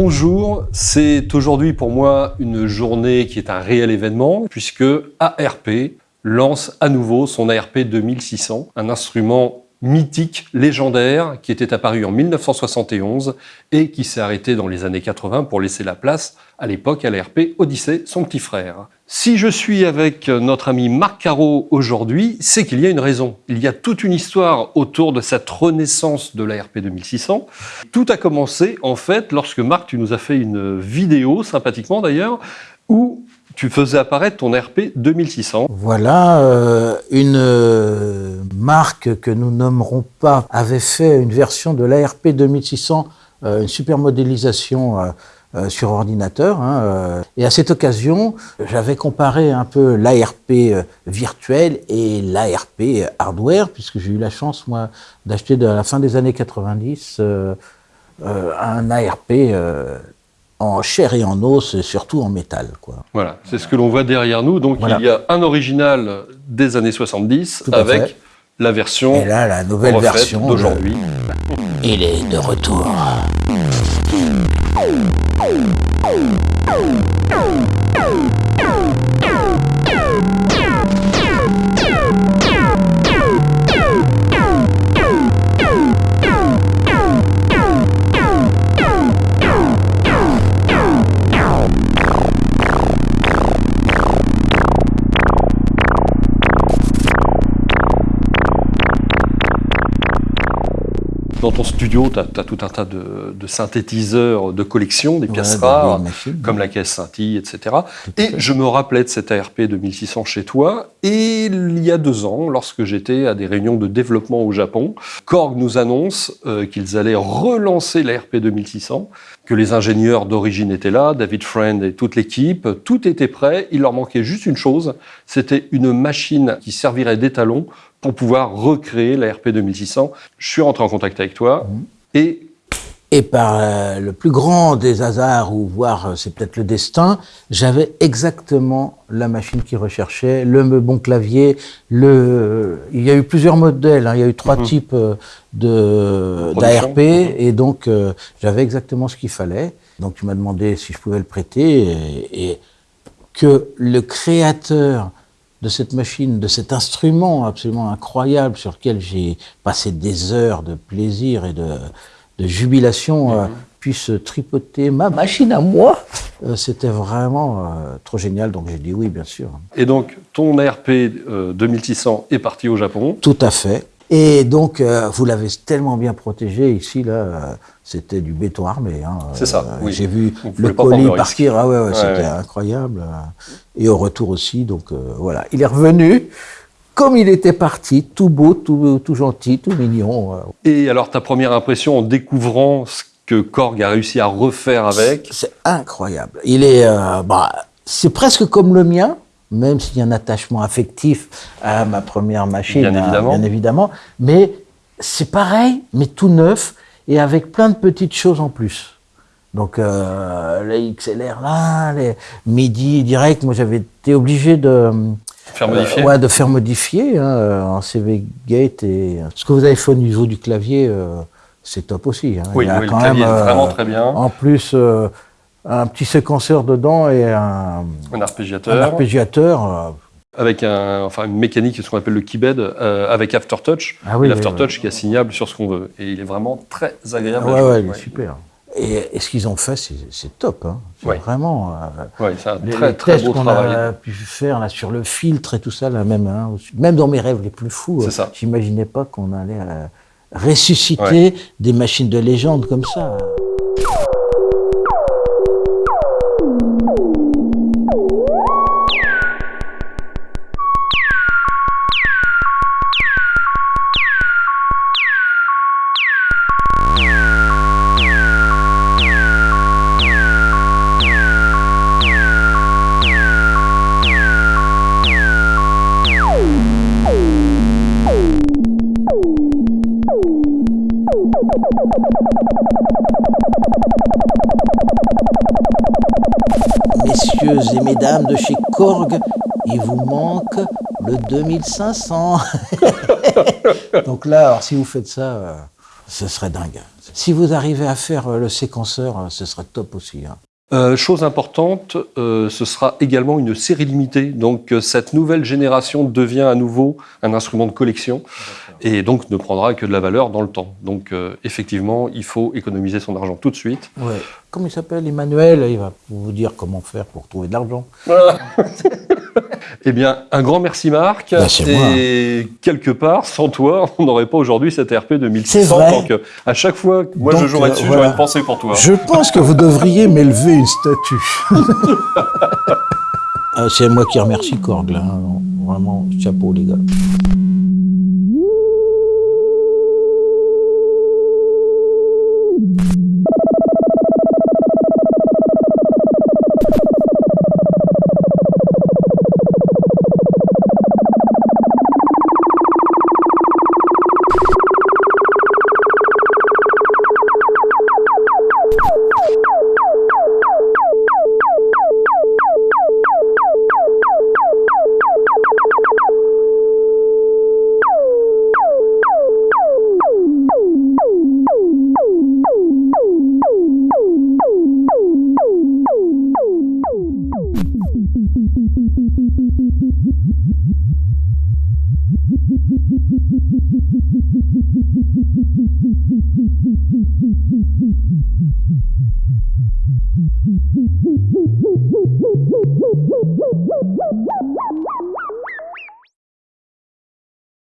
Bonjour, c'est aujourd'hui pour moi une journée qui est un réel événement puisque ARP lance à nouveau son ARP 2600, un instrument mythique, légendaire, qui était apparu en 1971 et qui s'est arrêté dans les années 80 pour laisser la place à l'époque à l'ARP Odyssey, son petit frère. Si je suis avec notre ami Marc Caro aujourd'hui, c'est qu'il y a une raison. Il y a toute une histoire autour de cette renaissance de l'ARP 2600. Tout a commencé, en fait, lorsque Marc, tu nous as fait une vidéo, sympathiquement d'ailleurs, où tu faisais apparaître ton RP 2600. Voilà, euh, une euh, marque que nous nommerons pas avait fait une version de l'ARP 2600, euh, une super modélisation sur ordinateur. Hein, et à cette occasion, j'avais comparé un peu l'ARP virtuel et l'ARP hardware, puisque j'ai eu la chance, moi, d'acheter à la fin des années 90 un ARP en chair et en os, et surtout en métal. Quoi. Voilà, c'est ce que l'on voit derrière nous. Donc il y a un original des années 70 avec la version et là, la nouvelle version d'aujourd'hui. Il est de retour. Oh, oh, oh, oh, oh, oh. Dans ton studio, tu as, tout un tas de, synthétiseurs de collection, des pièces rares, comme la caisse scintille, etc. Et je me rappelais de cet ARP 2600 chez toi, et il y a deux ans, lorsque j'étais à des réunions de développement au Japon, Korg nous annonce euh, qu'ils allaient relancer l'ARP 2600, que les ingénieurs d'origine étaient là, David Friend et toute l'équipe, tout était prêt, il leur manquait juste une chose, c'était une machine qui servirait d'étalon pour pouvoir recréer la RP 2600. Je suis rentré en contact avec toi mhm. et... Et par euh, le plus grand des hasards, ou voire euh, c'est peut-être le destin, j'avais exactement la machine qui recherchait, le bon clavier, le... Il y a eu plusieurs modèles, hein. il y a eu trois mhm. types euh, de d'ARP, et donc j'avais exactement ce qu'il fallait. Donc tu m'as demandé si je pouvais le prêter, et, et que le créateur de cette machine, de cet instrument absolument incroyable sur lequel j'ai passé des heures de plaisir et de, jubilation, euh, mhm. puisse tripoter ma machine à moi, euh, c'était vraiment euh, trop génial, donc j'ai dit oui, bien sûr. Et donc, ton RP 2600 est parti au Japon Tout à fait. Et donc, vous l'avez tellement bien protégé ici, là, c'était du béton armé. Hein. C'est ça, oui. J'ai vu le colis partir, ah ouais, ouais, c'était incroyable et au retour aussi. Donc euh, voilà, il est revenu comme il était parti, tout beau, tout, tout gentil, tout mignon. Euh. Et alors ta première impression en découvrant ce que Korg a réussi à refaire avec? C'est incroyable. Il est, euh, bah, c'est presque comme le mien, même s'il y a un attachement affectif à ma première machine, bien évidemment. Bien évidemment mais c'est pareil, mais tout neuf et avec plein de petites choses en plus. Donc euh, les XLR là, les MIDI direct, moi j'avais été obligé de faire modifier, euh, ouais, de faire modifier hein, en CV Gate et ce que vous avez fait au niveau du clavier, euh, c'est top aussi. Hein. Oui, Il y a quand le clavier même, est vraiment très bien. En plus, un petit séquenceur dedans et un, un arpégiateur. Un arpégiateur avec un, enfin, une mécanique, ce qu'on appelle le keybed, avec Aftertouch. Ah oui, L'Aftertouch qui est assignable sur ce qu'on veut. Et il est vraiment très agréable. Ah ouais, ouais, il est super. Et, ce qu'ils ont fait, c'est top. Hein. Vraiment. Euh, c'est un très, très beau travail. a pu faire là, sur le filtre et tout ça, là, même, hein, même dans mes rêves les plus fous, euh, j'imaginais pas qu'on allait euh, ressusciter des machines de légende comme ça. Messieurs et mesdames de chez Korg, il vous manque le 2500. Donc là, si vous faites ça, euh, ce serait dingue. Si vous arrivez à faire euh, le séquenceur, euh, ce serait top aussi. hein. Chose importante, ce sera également une série limitée. Donc cette nouvelle génération devient à nouveau un instrument de collection et donc ne prendra que de la valeur dans le temps. Donc euh, effectivement, il faut économiser son argent tout de suite. Ouais. Comment il s'appelle Emmanuel Il va vous dire comment faire pour trouver de l'argent. Eh bien, un grand merci Marc. C'est et quelque part, sans toi, on n'aurait pas aujourd'hui cette RP C'est 2600. vrai. Donc euh, à chaque fois que moi Donc, je jouerai euh, dessus, voilà. j'aurai une pensée pour toi. Je pense que vous devriez m'élever une statue. Ah, C'est moi qui remercie Korg, là. hein. Vraiment, chapeau, les gars. Thank you.